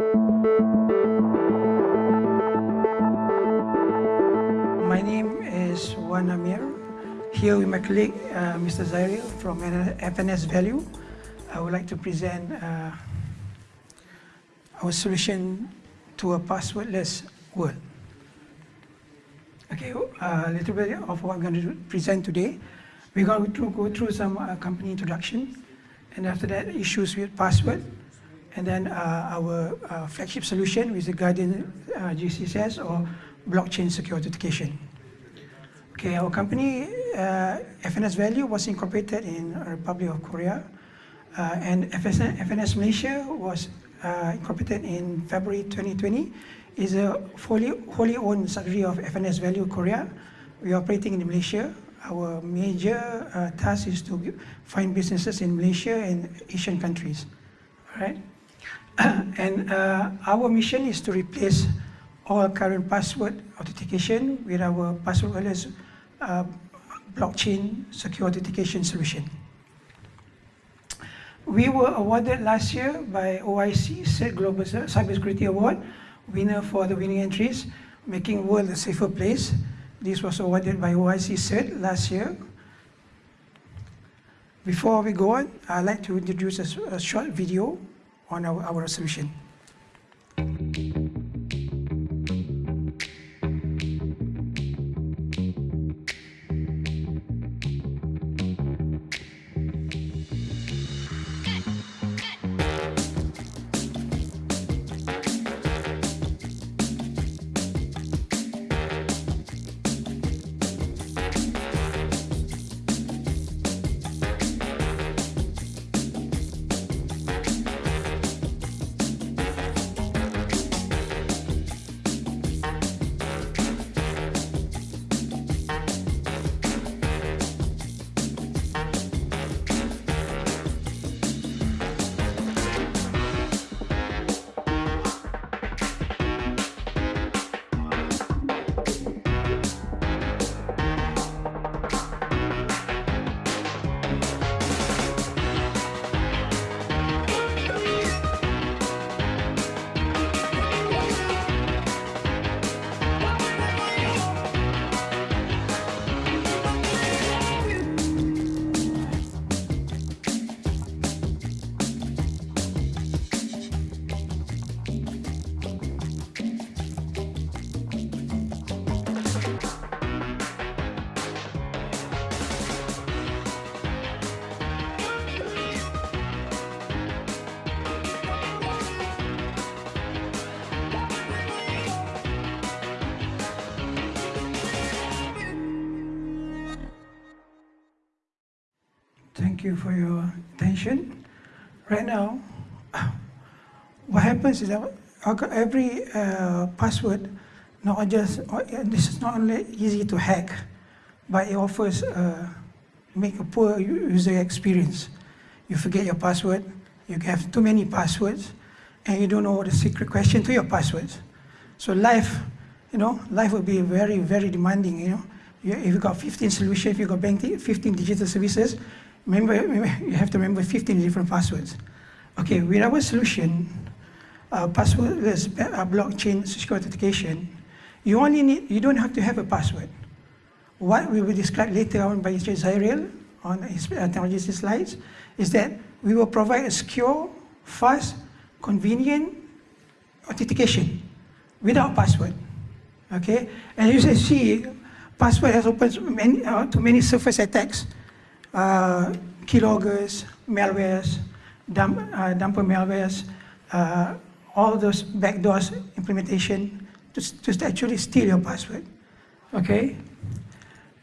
My name is Juan Amir. Here with my colleague, uh, Mr. Zairil from FNS Value. I would like to present uh, our solution to a passwordless world. Okay, uh, a little bit of what I'm going to present today. We're going to go through some uh, company introduction, and after that, issues with password, and then uh, our uh, flagship solution with the Guardian uh, GCCS or blockchain secure authentication. Okay, our company, FNS Value, was incorporated in Republic of Korea, and FSN, FNS Malaysia was uh, incorporated in February 2020. is a fully, wholly owned subsidiary of FNS Value Korea. We are operating in Malaysia. Our major uh, task is to find businesses in Malaysia and Asian countries. All right? and uh, our mission is to replace all current password authentication with our passwordless uh, blockchain secure authentication solution. We were awarded last year by OIC CERT Global Cybersecurity Award, winner for the winning entries, making world a safer place. This was awarded by OIC CERT last year. Before we go on, I'd like to introduce a, a short video on our, our solution. You for your attention. Right now, what happens is that every uh, password, not just this is not only easy to hack, but it offers uh, make a poor user experience. You forget your password, you have too many passwords, and you don't know the secret question to your passwords. So life, you know, life will be very, very demanding. You know, if you got 15 solutions, if you got 15 digital services, remember, you have to remember 15 different passwords. Okay, with our solution, uh, passwordless uh, blockchain secure authentication, you only need, you don't have to have a password. What we will describe later on by. Zairil on his uh, technology slides is that we will provide a secure, fast, convenient authentication without password. Okay, and you can see, password has opened many, uh, to many surface attacks uh, keyloggers, malwares, dump, uh, dumper malwares, uh, all those backdoors implementation to, to actually steal your password. Okay?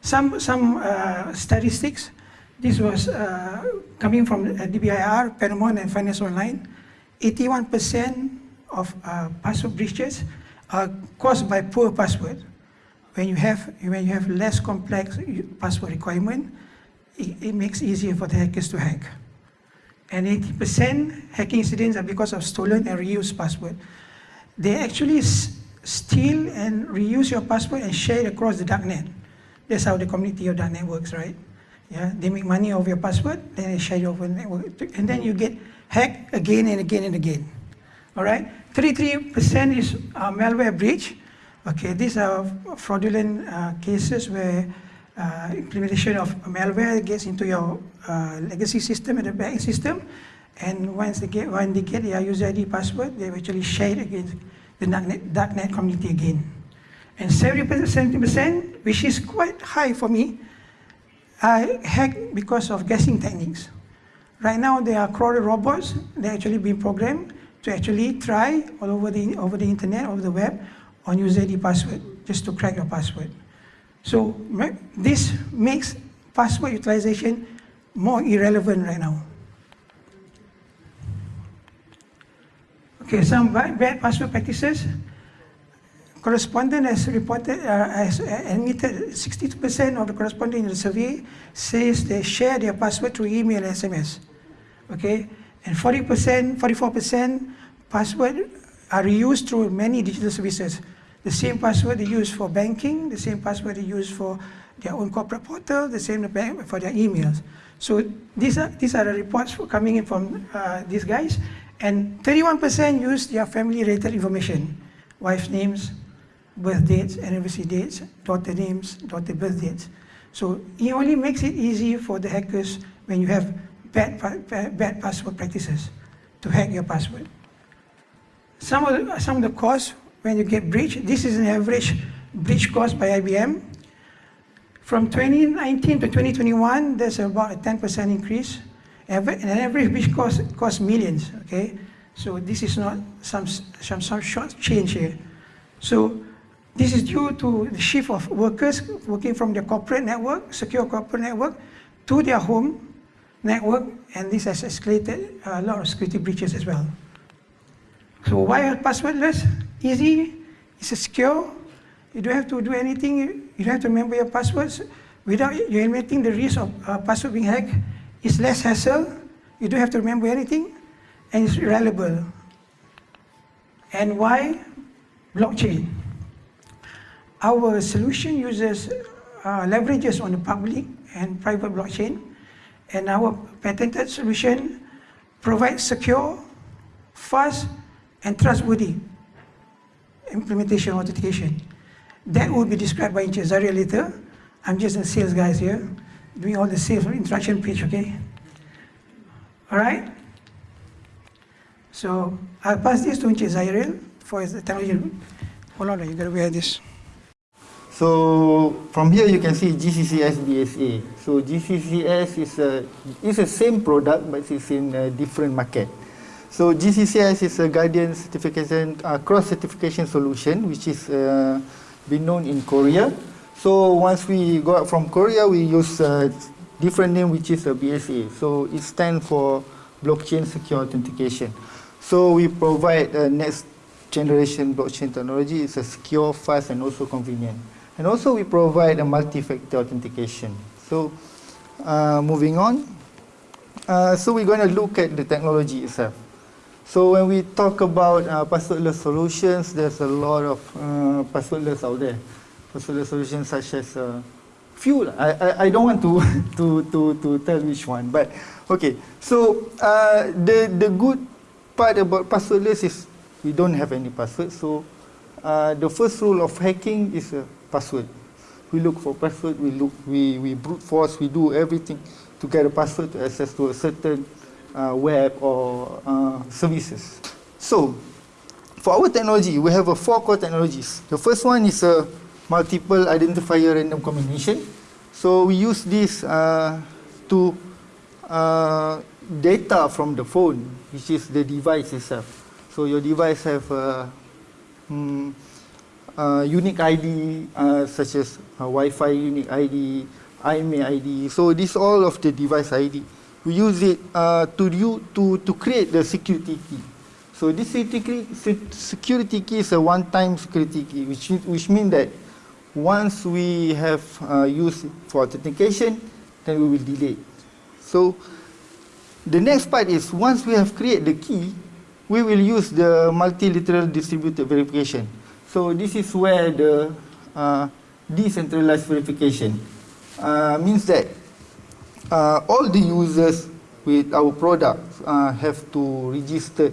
Some, some uh, statistics, this was uh, coming from DBIR, Ponemon, and Finance Online. 81% of uh, password breaches are caused by poor password. When you have, when you have less complex password requirement, it, makes easier for the hackers to hack. And 80% hacking incidents are because of stolen and reused password. They actually steal and reuse your password and share it across the darknet. That's how the community of darknet works, right? Yeah, they make money off your password, then they share it over the network, and then you get hacked again and again and again. All right, 33% is uh, malware breach. Okay, these are fraudulent uh, cases where uh, implementation of malware gets into your uh, legacy system and the back system, and once they get when they get their user ID password, they actually share it against the darknet, darknet community again. And 70%, which is quite high for me, I hack because of guessing techniques. Right now, there are crawler robots that actually being programmed to actually try all over the, over the internet, over the web, on user ID password, just to crack your password. So this makes password utilization more irrelevant right now. Okay, some bad password practices. Correspondent has reported, uh, has admitted 62% of the correspondent in the survey says they share their password through email and SMS. Okay, and 40%, 44% password are reused through many digital services. The same password they use for banking, the same password they use for their own corporate portal, the same for their emails. So these are, these are the reports coming in from uh, these guys. And 31% use their family-related information, wife names, birth dates, anniversary dates, daughter names, daughter birth dates. So it only makes it easy for the hackers when you have bad, bad, password practices to hack your password. Some of, the, some of the costs when you get breached, this is an average breach cost by IBM. From 2019 to 2021, there's about a 10% increase. An average breach cost costs millions, okay? So this is not some, some, some short change here. So this is due to the shift of workers working from their corporate network, secure corporate network, to their home network, and this has escalated a lot of security breaches as well. So why are passwordless? Easy, it's secure, you don't have to do anything, you don't have to remember your passwords. Without you eliminating the risk of uh, password being hacked, it's less hassle, you don't have to remember anything, and it's reliable. And why? Blockchain. Our solution uses uh, leverages on the public and private blockchain, and our patented solution provides secure, fast, and trustworthy implementation authentication. That will be described by Zairil later. I'm just a sales guy here, doing all the sales interaction pitch, okay? All right? So I'll pass this to Encik for his technology. Hold on, you gotta wear this. So from here you can see GCCS BSA. So GCCS is a is the same product but it's in a different market. So GCCS is a Guardian certification uh, cross certification solution which is uh, been known in Korea. So once we go out from Korea we use a different name which is a BSA. So it stands for blockchain secure authentication. So we provide a next generation blockchain technology. It's a secure, fast and also convenient. And also we provide a multi-factor authentication. So uh, moving on. Uh, so we're going to look at the technology itself. So when we talk about uh, passwordless solutions, there's a lot of uh, passwordless out there. Passwordless solutions such as uh, few. I, I, I don't want to, to, to, to tell which one. But okay, so uh, the, the good part about passwordless is we don't have any password. So uh, the first rule of hacking is uh, password. We look for password, we look, we, we brute force, we do everything to get a password to access to a certain web or uh, services. So, for our technology, we have a four core technologies. The first one is a multiple identifier random combination. So we use this uh, to uh, data from the phone, which is the device itself. So your device have a um, uh, unique ID uh, such as uh, Wi-Fi unique ID, IMEI ID. So this all of the device ID. We use it uh, to, do, to, to create the security key. So this security key is a one-time security key, which, which means that once we have uh, used for authentication, then we will delete. So the next part is once we have created the key, we will use the multilateral distributed verification. So this is where the uh, decentralized verification uh, means that uh, all the users with our product uh, have to register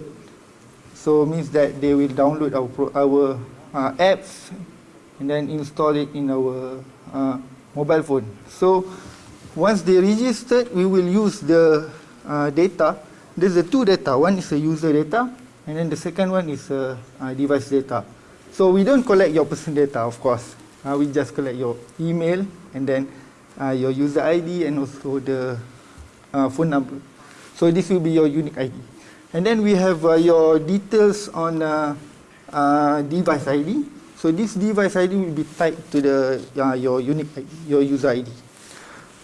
So means that they will download our, pro our uh, apps and then install it in our uh, mobile phone. So once they registered, we will use the uh, data. There's the two data. One is the user data, and then the second one is uh, uh, device data. So we don't collect your personal data, of course. Uh, we just collect your email and then uh, your user ID and also the uh, phone number. So this will be your unique ID. And then we have uh, your details on uh, uh, device ID. So this device ID will be tied to the uh, your unique ID, your user ID.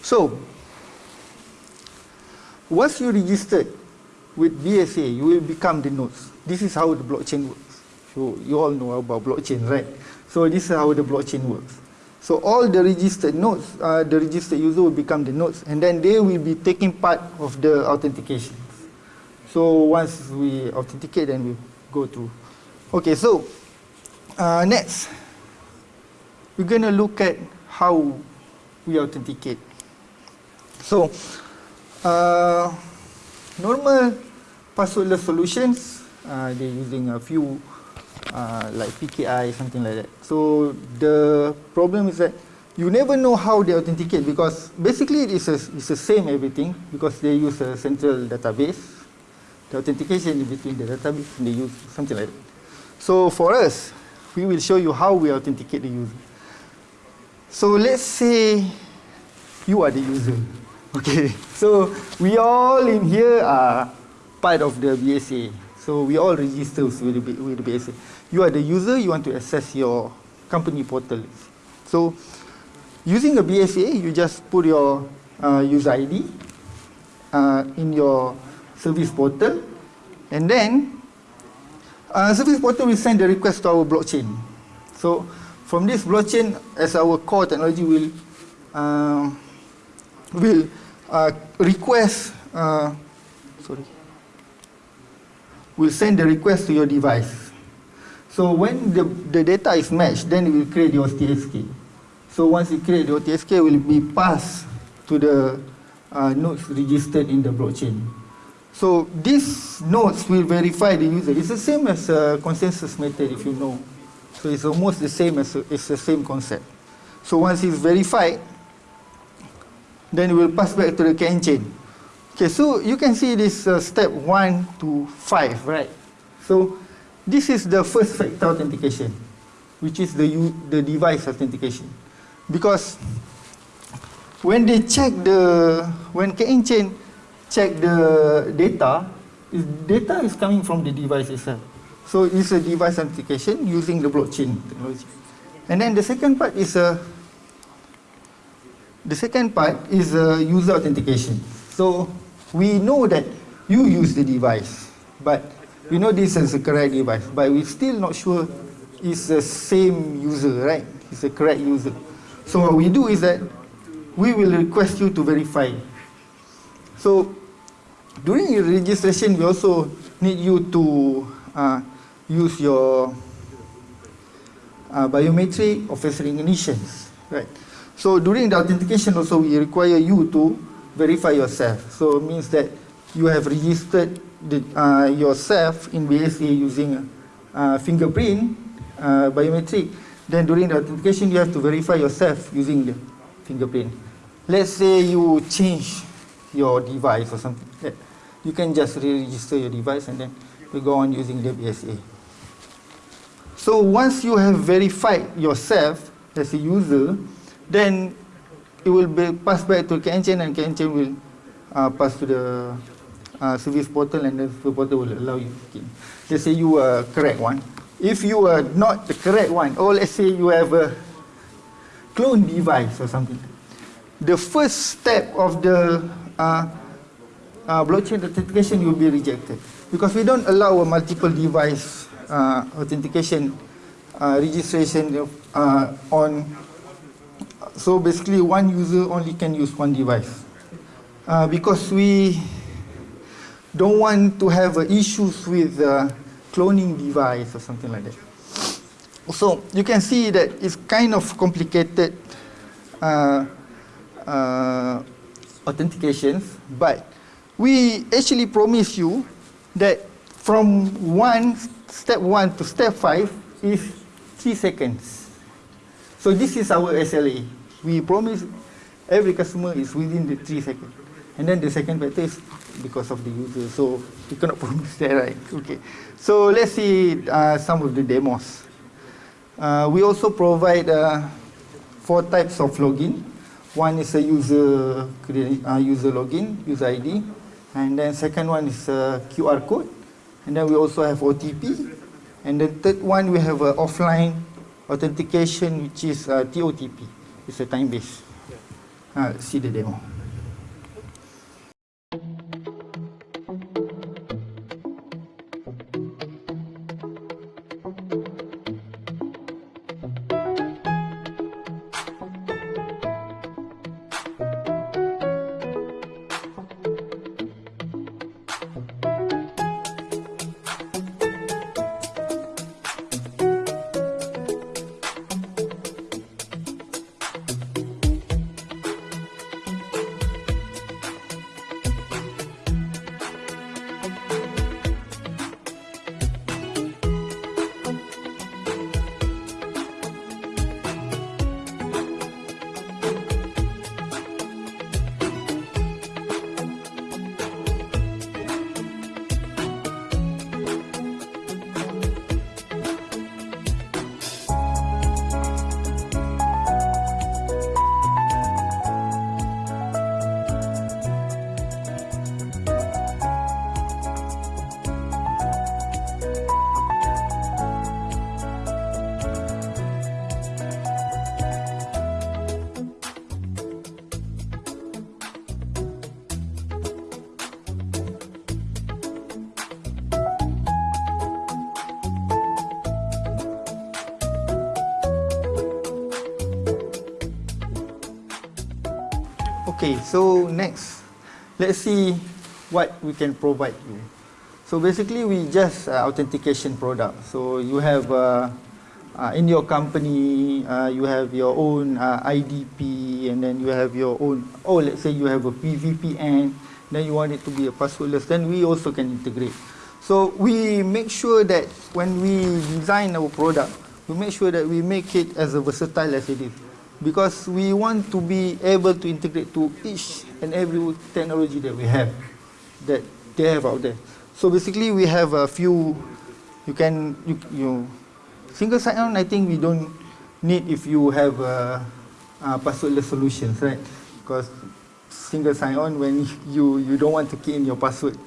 So once you registered with BSA, you will become the nodes. This is how the blockchain works. So you all know about blockchain, right? So this is how the blockchain works. So all the registered nodes, uh, the registered user will become the nodes, and then they will be taking part of the authentication. So once we authenticate, then we go through. Okay, so uh, next, we're going to look at how we authenticate. So, uh, normal passwordless solutions, uh, they're using a few uh, like PKI, something like that. So the problem is that you never know how they authenticate because basically it's, a, it's the same everything because they use a central database. The authentication between the database and they use something like that. So for us, we will show you how we authenticate the user. So let's say you are the user. Okay, so we all in here are part of the BSA. So we all register with the, with the BSA. You are the user, you want to access your company portal. So using a BSA, you just put your uh, user ID uh, in your service portal, and then uh, service portal will send the request to our blockchain. So from this blockchain, as our core technology will uh, will uh, request, uh, sorry, will send the request to your device. So when the, the data is matched, then it will create your OTSK. So once it creates, the OTSK will be passed to the uh, nodes registered in the blockchain. So these nodes will verify the user. It's the same as a consensus method, if you know. So it's almost the same as a, it's the same concept. So once it's verified, then it will pass back to the CAN chain. Okay, so you can see this uh, step one to five, right? So this is the first factor authentication, which is the the device authentication, because when they check the when CAN chain check the data, data is coming from the device itself. So it's a device authentication using the blockchain technology. And then the second part is a the second part is a user authentication. So we know that you use the device, but we know this is a correct device, but we're still not sure it's the same user, right? It's a correct user. So what we do is that we will request you to verify. So during your registration, we also need you to uh, use your uh, biometric or face recognitions, right? So during the authentication also, we require you to verify yourself. So it means that you have registered the, uh, yourself in BSA using uh, fingerprint, uh, biometric. Then during the authentication, you have to verify yourself using the fingerprint. Let's say you change your device or something. You can just re-register your device and then you go on using the BSA. So once you have verified yourself as a user, then it will be passed back to CAN-chain and CAN-chain will uh, pass to the uh, service portal and the service portal will allow you to Let's say you are correct one. If you are not the correct one, or let's say you have a clone device or something, the first step of the uh, uh, blockchain authentication will be rejected because we don't allow a multiple device uh, authentication uh, registration uh, on so basically one user only can use one device uh, because we don't want to have uh, issues with uh, cloning device or something like that. So you can see that it's kind of complicated uh, uh, authentications, but we actually promise you that from one step one to step five is three seconds. So this is our SLA. We promise every customer is within the three seconds. And then the second factor is because of the user. So we cannot promise that, right? Okay. So let's see uh, some of the demos. Uh, we also provide uh, four types of login. One is a user uh, user login, user ID, and then second one is a QR code, and then we also have OTP, and the third one we have a offline authentication, which is uh, TOTP. It's a time base. Uh, see the demo. Okay, so next, let's see what we can provide you. So basically, we just uh, authentication product. So you have uh, uh, in your company, uh, you have your own uh, IDP, and then you have your own. Oh, let's say you have a PVPN, then you want it to be a passwordless. Then we also can integrate. So we make sure that when we design our product, we make sure that we make it as versatile as it is because we want to be able to integrate to each and every technology that we have, that they have out there. So basically, we have a few. You can you, you single sign-on. I think we don't need if you have a, a passwordless solutions, right? Because single sign-on when you you don't want to key in your password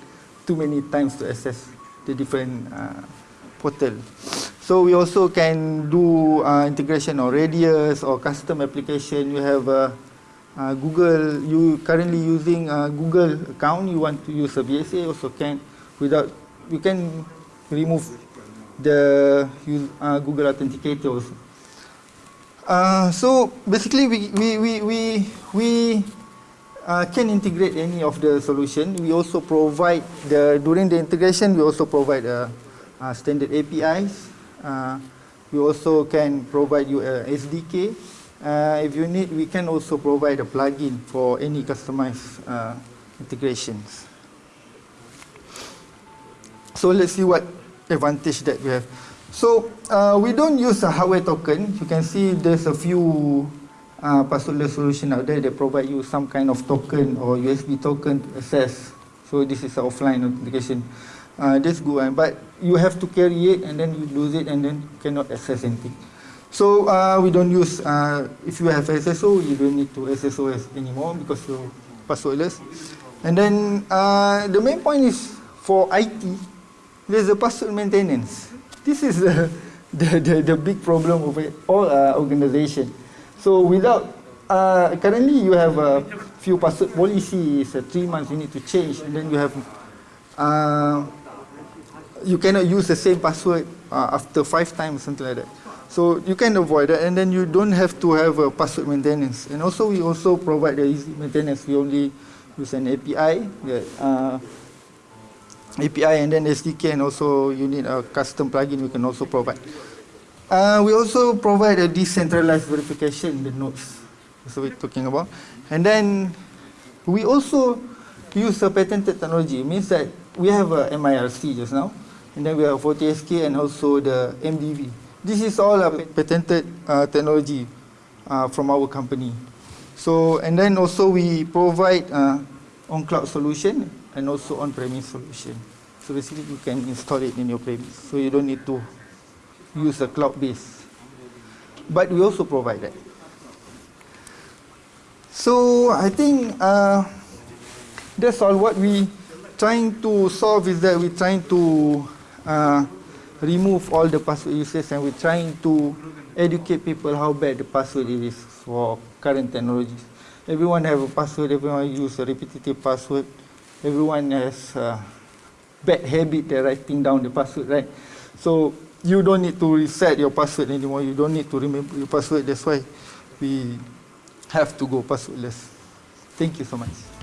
too many times to access the different uh, portal. So we also can do uh, integration or radius or custom application. You have uh, uh, Google, you currently using a Google account, you want to use a BSA also can without, you can remove the uh, Google Authenticator also. Uh, so basically we, we, we, we, we uh, can integrate any of the solution. We also provide the, during the integration, we also provide uh, uh, standard APIs uh, we also can provide you a SDK. Uh, if you need, we can also provide a plugin for any customized uh, integrations. So let's see what advantage that we have. So uh, we don't use a hardware token. You can see there's a few uh, passwordless solution out there that provide you some kind of token or USB token to access. So this is offline authentication uh, that's good one. But you have to carry it and then you lose it and then cannot access anything. So uh, we don't use, uh, if you have SSO, you don't need to SSOS anymore because you're passwordless. And then uh, the main point is for IT, there's a password maintenance. This is the, the, the, the big problem of all uh, organizations. So without, uh, currently you have a few password policies, uh, three months you need to change, and then you have uh, you cannot use the same password uh, after five times, something like that. So you can avoid that, and then you don't have to have a password maintenance. And also, we also provide the easy maintenance. We only use an API, that, uh, API, and then SDK, and also you need a custom plugin. We can also provide. Uh, we also provide a decentralized verification, the nodes. What we're talking about. And then we also use a patented technology. It means that we have a MIRC just now. And then we have OTSK and also the MDV. This is all a patented uh, technology uh, from our company. So, and then also we provide uh, on-cloud solution and also on-premise solution. So basically you can install it in your premise. So you don't need to use a cloud base. But we also provide that. So I think uh, that's all what we trying to solve is that we're trying to uh, remove all the password uses and we're trying to educate people how bad the password is for current technologies. Everyone have a password, everyone use a repetitive password, everyone has a bad habit of writing down the password, right? So you don't need to reset your password anymore, you don't need to remember your password, that's why we have to go passwordless. Thank you so much.